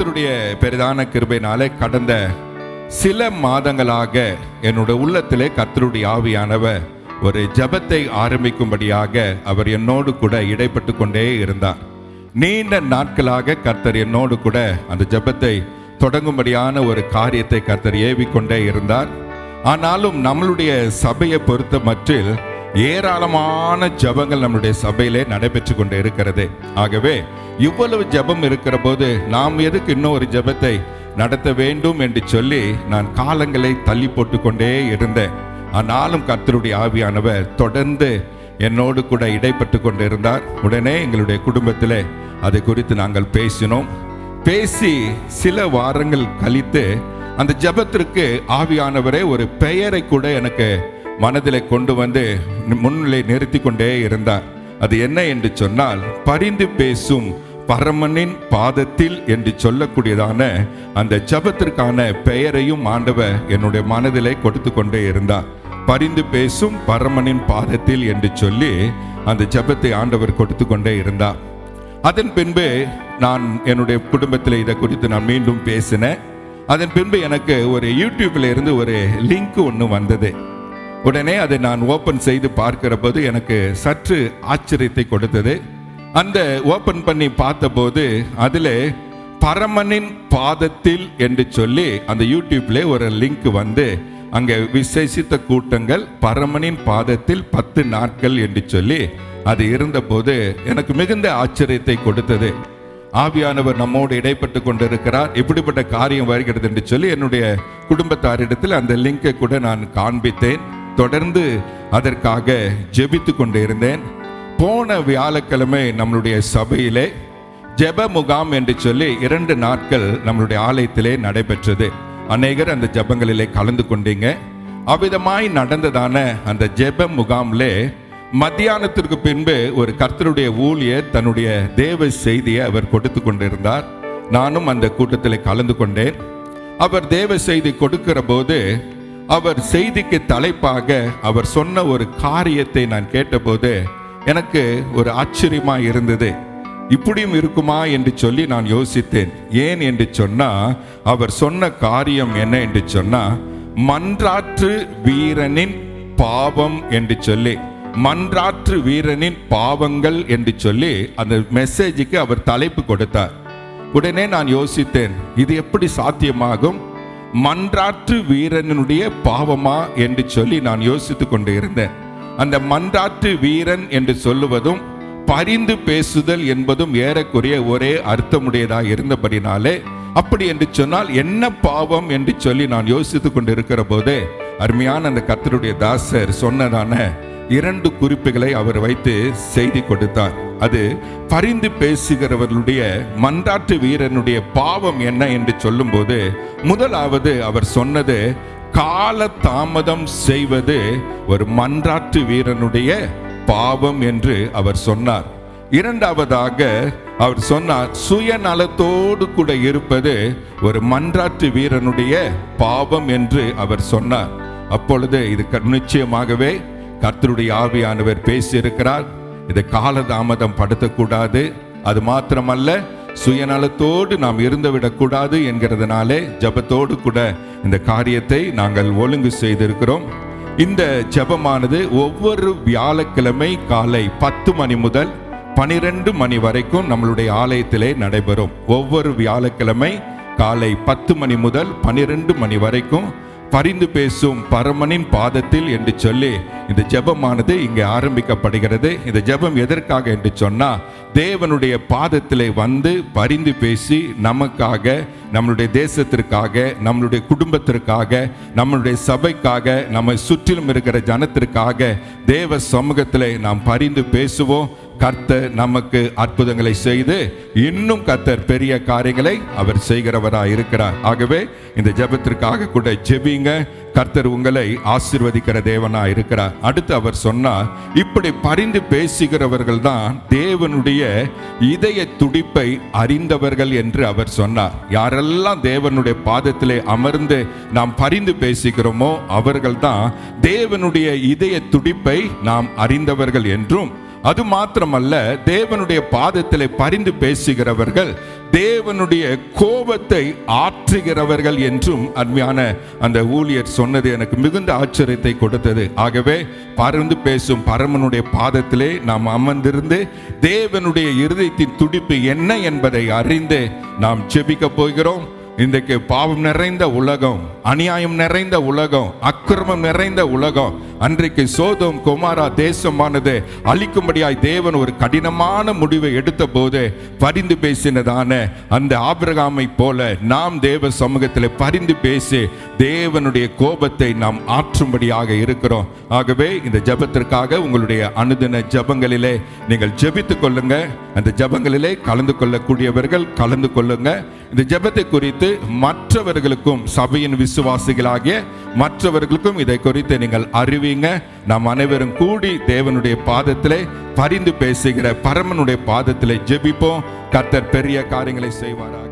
கர்த்தருடைய பெரிதான கிருபையினாலே கடந்த சில மாதங்களாக என்னோட உள்ளத்திலே கர்த்தருடைய ஆவியானவர் ஒரு ஜபத்தை ஆரம்பிக்கும்படியாக அவர் என்னோடு கூட இடைப்பட்டு கொண்டே இருந்தார். நீண்ட நாட்களாக கர்த்தர் என்னோடு கூட அந்த ஜெபத்தை தொடங்கும்படியான ஒரு காரியத்தை கர்த்தர் ஏவிக்கொண்டே இருந்தார். ஆனாலும் நம்மளுடைய சபையை பொறுத்த மட்டில் ஏராளமான ஜெபங்கள் நம்முடைய சபையிலே நடைபெற்று கொண்டு இருக்கிறது. ஆகவே இவ்வளவு ஜெபம் இருக்கிற போது நாம் எதுக்கு இன்னும் ஒரு ஜெபத்தை நடத்த வேண்டும் என்று சொல்லி நான் காலங்களை தள்ளி போட்டு கொண்டே இருந்தேன். ஆனாலும் கர்த்தருடைய ஆவியானவர் தொடர்ந்து என்னோடு கூட இடைப்பட்டு கொண்டு இருந்தார் உடனே எங்களுடைய குடும்பத்தில் அது குறித்து நாங்கள் பேசினோம். பேசி சில வாரங்கள் கழித்து அந்த ஜெபத்திற்கு ஆவியானவரே ஒரு பெயரை கூட எனக்கு மனதில் கொண்டு வந்து முன்னிலை நிறுத்தி கொண்டே இருந்தார். அது என்ன என்று சொன்னால் பரிந்து பேசும் பரமனின் பாதத்தில் என்று சொல்லக்கூடியதான அந்த ஜெபத்திற்கான பெயரையும் ஆண்டவர் என்னுடைய மனதிலே கொடுத்து கொண்டே இருந்தார். பரிந்து பேசும் பரமனின் பாதத்தில் என்று சொல்லி அந்த ஜெபத்தை ஆண்டவர் கொடுத்து கொண்டே இருந்தார். அதன் பின்பு நான் என்னுடைய குடும்பத்தில் இதை குறித்து நான் மீண்டும் பேசினேன். அதன் பின்பு எனக்கு ஒரு யூடியூப்ல இருந்து ஒரு லிங்க் ஒன்று வந்தது. உடனே அதை நான் ஓபன் செய்து பார்க்கிற போது எனக்கு சற்று ஆச்சரியத்தை கொடுத்தது. அந்த ஓபன் பண்ணி பார்த்தபோது அதில் பரமனின் பாதத்தில் என்று சொல்லி அந்த யூடியூப்ல ஒரு லிங்க் வந்து அங்கே விசேஷித்த கூட்டங்கள் பரமனின் பாதத்தில் பத்து நாட்கள் என்று சொல்லி அது இருந்தபோது எனக்கு மிகுந்த ஆச்சரியத்தை கொடுத்தது. ஆவியானவர் நம்மோடு இடைப்பட்டு கொண்டிருக்கிறார் இப்படிப்பட்ட காரியம் வருகிறது என்று சொல்லி என்னுடைய குடும்பத்தாரிடத்தில் அந்த லிங்கை கூட நான் காண்பித்தேன். தொடர்ந்து அதற்காக ஜெபித்து கொண்டு இருந்தேன் போன வியாழக்கிழமை நம்மளுடைய சபையிலே ஜெப முகாம் என்று சொல்லி இரண்டு நாட்கள் நம்மளுடைய ஆலயத்திலே நடைபெற்றது. அநேகர் அந்த ஜெபங்களிலே கலந்து கொண்டீங்க. அவ்விதமாய் நடந்ததான அந்த ஜெப முகாம்லே மத்தியானத்திற்கு பின்பு ஒரு கர்த்தருடைய ஊழியர் தன்னுடைய தேவ செய்தியை அவர் கொடுத்து கொண்டிருந்தார். நானும் அந்த கூட்டத்தில் கலந்து கொண்டேன். அவர் தேவ செய்தி கொடுக்கிற போது அவர் செய்திக்கு தலைப்பாக அவர் சொன்ன ஒரு காரியத்தை நான் கேட்டபோது எனக்கு ஒரு ஆச்சரியமா இருந்தது. இப்படியும் இருக்குமா என்று சொல்லி நான் யோசித்தேன். ஏன் என்று சொன்னா அவர் சொன்ன காரியம் என்ன என்று சொன்னா மன்றாற்று வீரனின் பாவம் என்று சொல்லி மன்றாற்று வீரனின் பாவங்கள் என்று சொல்லி அந்த மெசேஜுக்கு அவர் தலைப்பு கொடுத்தார். உடனே நான் யோசித்தேன் இது எப்படி சாத்தியமாகும்? மன்றாற்று வீரனுடைய பாவமா என்று சொல்லி நான் யோசித்து கொண்டு இருந்தேன். அந்த மன்றாற்று வீரன் என்று சொல்லுவதும் பரிந்து பேசுதல் என்பதும் ஏறக்குறைய ஒரே அர்த்தமுடையதாக இருந்தபடினாலே அப்படி என்று சொன்னால் என்ன பாவம் என்று சொல்லி நான் யோசித்துக்கொண்டு இருக்கிற போதே அருமையான அந்த கத்தருடைய தாசர் சொன்னதான இரண்டு குறிப்புகளை அவர் வைத்து செய்தி கொடுத்தார். அது பரிந்து பேசுகிறவர்களுடைய மன்றாட்டு வீரனுடைய பாவம் என்ன என்று சொல்லும்போது முதலாவது அவர் சொன்னது கால தாமதம் செய்வது ஒரு மன்றாட்டு வீரனுடைய பாவம் என்று அவர் சொன்னார். இரண்டாவதாக அவர் சொன்னார் சுயநலத்தோடு கூட இருப்பது ஒரு மன்றாட்டு வீரனுடைய பாவம் என்று அவர் சொன்னார். அப்பொழுது இது நிச்சயமாகவே கர்த்தருடைய ஆவியானவர் பேசியிருக்கிறார். இதை காலதாமதம் படுத்தக்கூடாது. அது மாத்திரமல்ல சுயநலத்தோடு நாம் இருந்துவிடக்கூடாது என்கிறதுனாலே ஜெபத்தோடு கூட இந்த காரியத்தை நாங்கள் ஒழுங்கு செய்திருக்கிறோம். இந்த ஜெபமானது ஒவ்வொரு வியாழக்கிழமை காலை பத்து மணி முதல் பனிரெண்டு மணி வரைக்கும் நம்மளுடைய ஆலயத்திலே நடைபெறும். ஒவ்வொரு வியாழக்கிழமை காலை பத்து மணி முதல் பனிரெண்டு மணி வரைக்கும் பரிந்து பேசும் பரமனின் பாதத்தில் என்று சொல்லி இந்த ஜெபமானது இங்கே ஆரம்பிக்கப்படுகிறது. இந்த ஜெபம் எதற்காக என்று சொன்னால் தேவனுடைய பாதத்திலே வந்து பரிந்து பேசி நமக்காக நம்மளுடைய தேசத்திற்காக நம்மளுடைய குடும்பத்திற்காக நம்மளுடைய சபைக்காக நம்மை சுற்றிலும் இருக்கிற ஜனத்திற்காக தேவ சமூகத்தில் நாம் பரிந்து பேசுவோம். கர்த்தர் நமக்கு அற்புதங்களை செய்து இன்னும் கர்த்தர் பெரிய காரியங்களை அவர் செய்கிறவராக இருக்கிறார். ஆகவே இந்த ஜெபத்திற்காக கூட ஜெபிங்க. கர்த்தர் உங்களை ஆசீர்வதிக்கிற தேவனா இருக்கிறார். அடுத்து அவர் சொன்னார் இப்படி பரிந்து பேசுகிறவர்கள் தான் தேவனுடைய இதய துடிப்பை அறிந்தவர்கள் என்று அவர் சொன்னார். யாரெல்லாம் தேவனுடைய பாதத்திலே அமர்ந்து நாம் பரிந்து பேசுகிறோமோ அவர்கள்தான் தேவனுடைய இதய துடிப்பை நாம் அறிந்தவர்கள் என்றும் அது மாத்திரமல்ல தேவனுடைய பாதத்தில் பரிந்து பேசுகிறவர்கள் தேவனுடைய கோபத்தை ஆற்றுகிறவர்கள் என்றும் அருமையான அந்த ஊழியர் சொன்னது எனக்கு மிகுந்த ஆச்சரியத்தை கொடுத்தது. ஆகவே பறந்து பேசும் பரமனுடைய பாதத்திலே நாம் அமர்ந்திருந்து தேவனுடைய இருதயத்தின் துடிப்பு என்ன என்பதை அறிந்து நாம் செபிக்க போகிறோம். இன்றைக்கு பாவம் நிறைந்த உலகம் அநியாயம் நிறைந்த உலகம் அக்கிரமம் நிறைந்த உலகம் அன்றைக்கு சோதம் குமாரா தேசமானது அழிக்கும்படியாய் தேவன் ஒரு கடினமான முடிவை எடுத்த போது பரிந்து பேசினதான அந்த ஆபிரகாமை போல நாம் தேவ சமூகத்தில் பரிந்து பேசி தேவனுடைய கோபத்தை நாம் ஆற்றும்படியாக இருக்கிறோம். ஆகவே இந்த ஜெபத்திற்காக உங்களுடைய அனுதின ஜெபங்களிலே நீங்கள் ஜெபித்துக் கொள்ளுங்க. அந்த ஜெபங்களிலே கலந்து கொள்ளக்கூடியவர்கள் கலந்து கொள்ளுங்க. இந்த ஜெபத்தை குறித்து மற்றவர்களுக்கும் சபையின் விசுவாசிகளாகிய மற்றவர்களுக்கும் இதை குறித்து நீங்கள் அறிவி அறிவிங்க நாம் அனைவரும் கூடி தேவனுடைய பாதத்திலே பரிந்து பேசுகிற பரமனுடைய பாதத்திலே ஜெபிப்போம். கர்த்தர் பெரிய காரியங்களை செய்வாராக.